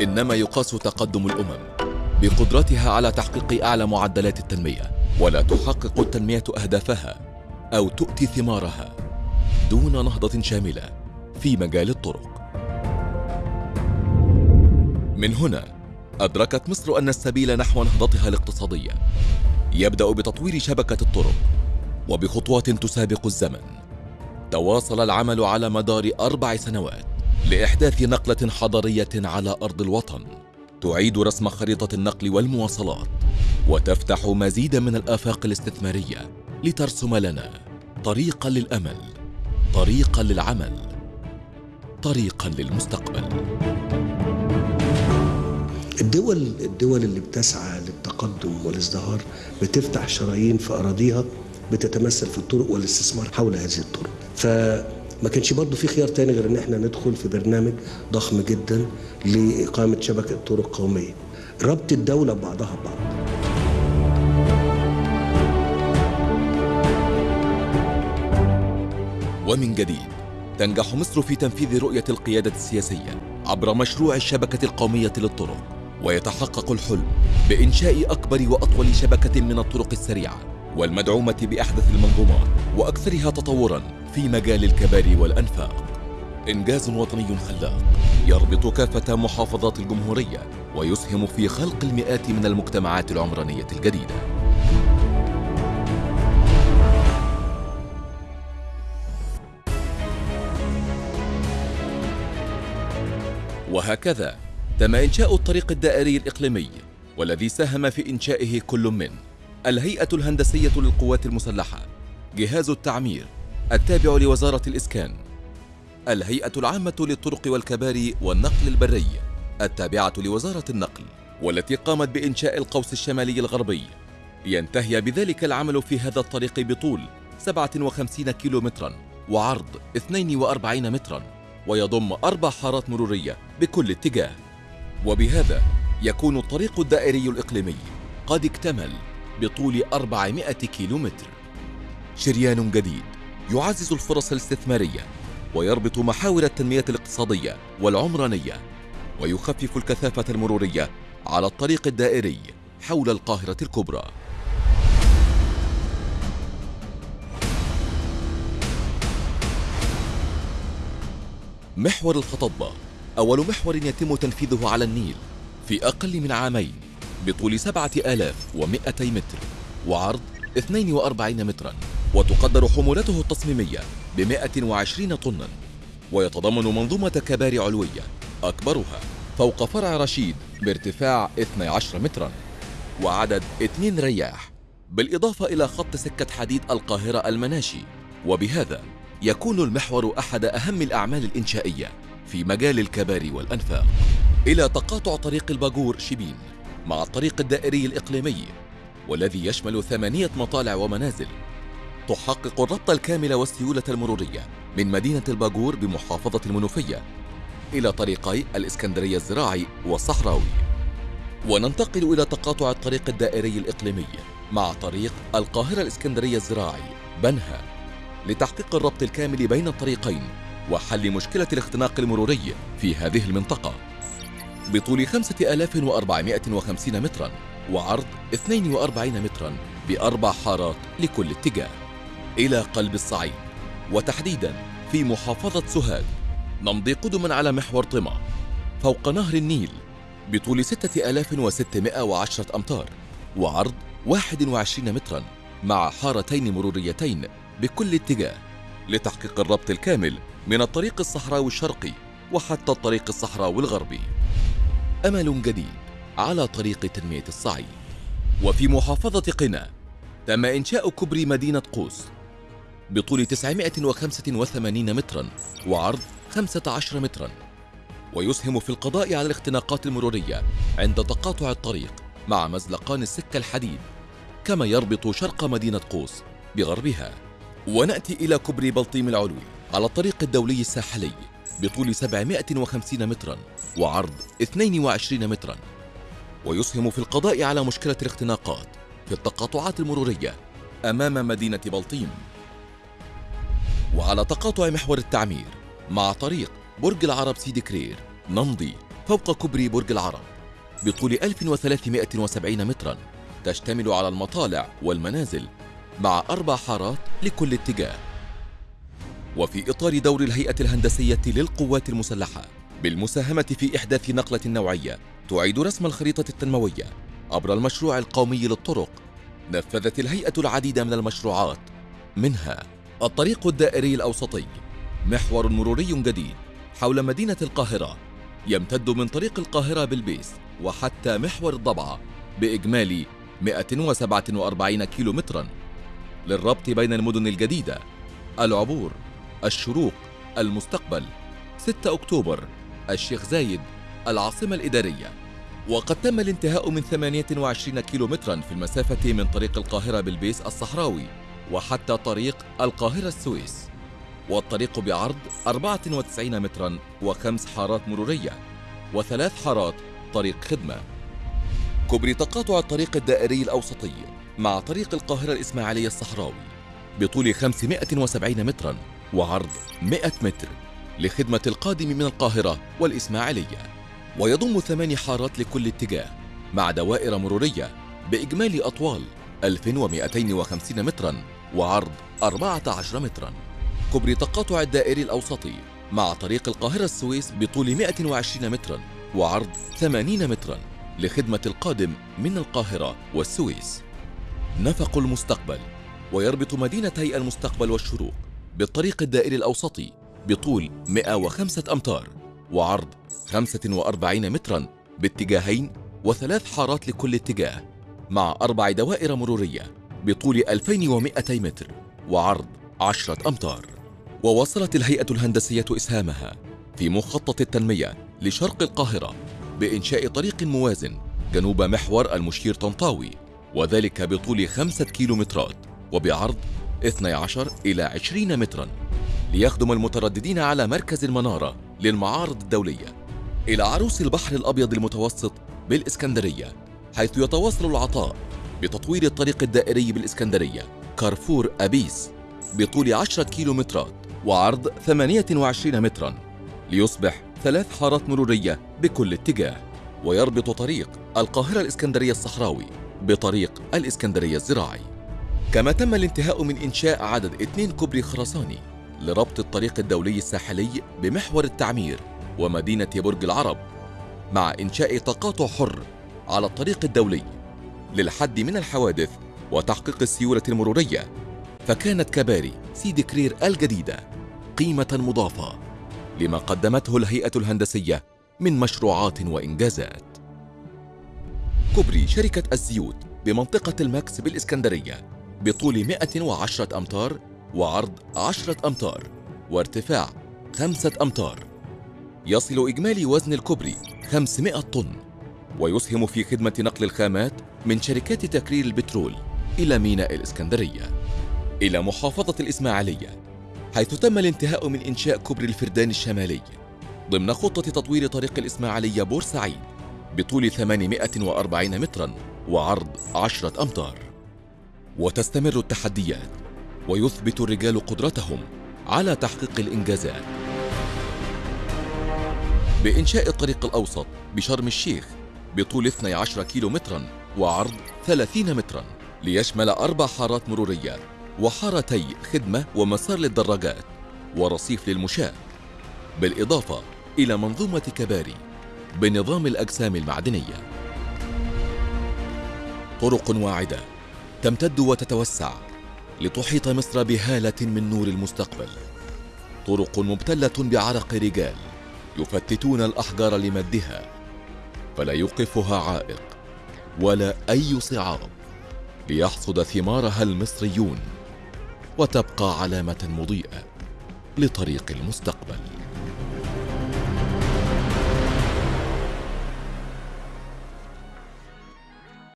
إنما يقاس تقدم الأمم بقدرتها على تحقيق أعلى معدلات التنمية ولا تحقق التنمية أهدافها أو تؤتي ثمارها دون نهضة شاملة في مجال الطرق. من هنا أدركت مصر أن السبيل نحو نهضتها الاقتصادية. يبدأ بتطوير شبكة الطرق وبخطوات تسابق الزمن. تواصل العمل على مدار أربع سنوات. لإحداث نقلة حضارية على أرض الوطن تعيد رسم خريطة النقل والمواصلات وتفتح مزيدا من الآفاق الاستثمارية لترسم لنا طريقا للأمل طريقا للعمل طريقا للمستقبل. الدول الدول اللي بتسعى للتقدم والازدهار بتفتح شرايين في أراضيها بتتمثل في الطرق والاستثمار حول هذه الطرق. فما كانش برضه في خيار تاني غير إن إحنا ندخل في برنامج ضخم جدا لإقامة شبكة طرق قومية. ربط الدولة ببعضها ببعض. ومن جديد تنجح مصر في تنفيذ رؤية القيادة السياسية عبر مشروع الشبكة القومية للطرق ويتحقق الحلم بإنشاء أكبر وأطول شبكة من الطرق السريعة. والمدعومة بأحدث المنظومات وأكثرها تطوراً في مجال الكباري والأنفاق. إنجاز وطني خلاق. يربط كافة محافظات الجمهورية ويسهم في خلق المئات من المجتمعات العمرانية الجديدة. وهكذا تم إنشاء الطريق الدائري الإقليمي والذي ساهم في إنشائه كل من الهيئة الهندسية للقوات المسلحة. جهاز التعمير. التابع لوزارة الإسكان. الهيئة العامة للطرق والكباري والنقل البري. التابعة لوزارة النقل والتي قامت بإنشاء القوس الشمالي الغربي. لينتهي بذلك العمل في هذا الطريق بطول 57 كيلومترا وعرض 42 مترا ويضم أربع حارات مرورية بكل اتجاه. وبهذا يكون الطريق الدائري الإقليمي. قد اكتمل بطول 400 كيلومتر. شريان جديد يعزز الفرص الاستثمارية ويربط محاور التنمية الاقتصادية والعمرانية ويخفف الكثافة المرورية على الطريق الدائري حول القاهرة الكبرى. محور الخطبة أول محور يتم تنفيذه على النيل في أقل من عامين. بطول 7100 متر وعرض 42 مترا وتقدر حمولته التصميمية ب 120 طنا. ويتضمن منظومة كباري علوية أكبرها فوق فرع رشيد بارتفاع 12 مترا وعدد 2 رياح بالإضافة إلى خط سكة حديد القاهرة المناشي. وبهذا يكون المحور أحد أهم الأعمال الإنشائية في مجال الكباري والأنفاق. إلى تقاطع طريق الباجور شبين مع الطريق الدائري الإقليمي والذي يشمل ثمانية مطالع ومنازل تحقق الربط الكامل والسيولة المرورية من مدينة الباجور بمحافظة المنوفية إلى طريقي الإسكندرية الزراعي والصحراوي وننتقل إلى تقاطع الطريق الدائري الإقليمي مع طريق القاهرة الإسكندرية الزراعي بنها لتحقيق الربط الكامل بين الطريقين وحل مشكلة الاختناق المروري في هذه المنطقة. بطول 5450 مترا وعرض 42 مترا بأربع حارات لكل اتجاه. إلى قلب الصعيد. وتحديدا في محافظة سوهاج. نمضي قدما على محور طمع فوق نهر النيل. بطول 6610 أمتار. وعرض 21 مترا مع حارتين مروريتين بكل اتجاه. لتحقيق الربط الكامل من الطريق الصحراوي الشرقي وحتى الطريق الصحراوي الغربي. أمل جديد على طريق تنمية الصعيد. وفي محافظة قنا تم إنشاء كوبري مدينة قوس بطول 985 مترا وعرض 15 مترا ويسهم في القضاء على الاختناقات المرورية عند تقاطع الطريق مع مزلقان السكة الحديد كما يربط شرق مدينة قوس بغربها. ونأتي إلى كوبري بلطيم العلوي على الطريق الدولي الساحلي بطول 750 مترا. وعرض 22 مترا ويسهم في القضاء على مشكلة الاختناقات في التقاطعات المرورية أمام مدينة بلطيم. وعلى تقاطع محور التعمير مع طريق برج العرب سيدي كرير نمضي فوق كوبري برج العرب بطول 1370 مترا تشتمل على المطالع والمنازل مع أربع حارات لكل اتجاه. وفي إطار دور الهيئة الهندسية للقوات المسلحة بالمساهمة في إحداث نقلة نوعية تعيد رسم الخريطة التنموية عبر المشروع القومي للطرق نفذت الهيئة العديد من المشروعات. منها الطريق الدائري الأوسطي محور مروري جديد حول مدينة القاهرة يمتد من طريق القاهرة بالبيس وحتى محور الضبعة بإجمالي 147 كيلومترا. للربط بين المدن الجديدة العبور الشروق المستقبل 6 أكتوبر. الشيخ زايد العاصمة الإدارية. وقد تم الانتهاء من 28 كيلومترا في المسافة من طريق القاهرة بالبيس الصحراوي وحتى طريق القاهرة السويس. والطريق بعرض 94 مترا وخمس حارات مرورية وثلاث حارات طريق خدمة. كوبري تقاطع الطريق الدائري الأوسطي مع طريق القاهرة الإسماعيلية الصحراوي بطول 570 مترا وعرض 100 متر. لخدمة القادم من القاهرة والإسماعيلية. ويضم ثمان حارات لكل اتجاه مع دوائر مرورية بإجمالي أطوال 1250 مترا وعرض 14 مترا. كوبري تقاطع الدائري الأوسطي مع طريق القاهرة السويس بطول 120 مترا وعرض 80 مترا لخدمة القادم من القاهرة والسويس. نفق المستقبل ويربط مدينتي المستقبل والشروق بالطريق الدائري الأوسطي بطول 105 أمتار وعرض 45 مترا باتجاهين وثلاث حارات لكل اتجاه مع أربع دوائر مرورية بطول 2200 متر وعرض 10 أمتار. وواصلت الهيئة الهندسية إسهامها في مخطط التنمية لشرق القاهرة بإنشاء طريق موازن جنوب محور المشير طنطاوي وذلك بطول خمسة كيلومترات وبعرض 12 إلى 20 مترا. ليخدم المترددين على مركز المنارة للمعارض الدولية إلى عروس البحر الأبيض المتوسط بالإسكندرية حيث يتواصل العطاء بتطوير الطريق الدائري بالإسكندرية كارفور أبيس بطول 10 كيلومترات وعرض 28 مترا ليصبح ثلاث حارات مرورية بكل اتجاه ويربط طريق القاهرة الإسكندرية الصحراوي بطريق الإسكندرية الزراعي. كما تم الانتهاء من إنشاء عدد اثنين كوبري خرساني لربط الطريق الدولي الساحلي بمحور التعمير ومدينة برج العرب مع إنشاء تقاطع حر على الطريق الدولي للحد من الحوادث وتحقيق السيولة المرورية. فكانت كباري سيدي كرير الجديدة قيمة مضافة لما قدمته الهيئة الهندسية من مشروعات وإنجازات. كوبري شركة الزيوت بمنطقة الماكس بالإسكندرية بطول 110 أمتار وعرض 10 أمتار وارتفاع 5 أمتار. يصل إجمالي وزن الكوبري 500 طن ويسهم في خدمة نقل الخامات من شركات تكرير البترول إلى ميناء الإسكندرية. إلى محافظة الإسماعيلية حيث تم الانتهاء من إنشاء كوبري الفردان الشمالي ضمن خطة تطوير طريق الإسماعيلية بورسعيد بطول 840 مترا وعرض 10 أمتار. وتستمر التحديات ويثبت الرجال قدرتهم على تحقيق الإنجازات. بإنشاء الطريق الأوسط بشرم الشيخ بطول 12 كيلو مترا وعرض 30 مترا ليشمل أربع حارات مرورية وحارتي خدمة ومسار للدراجات ورصيف للمشاة. بالإضافة إلى منظومة كباري بنظام الأجسام المعدنية. طرق واعدة تمتد وتتوسع لتحيط مصر بهالة من نور المستقبل. طرق مبتلة بعرق رجال يفتتون الأحجار لمدها فلا يوقفها عائق ولا أي صعاب ليحصد ثمارها المصريون وتبقى علامة مضيئة لطريق المستقبل.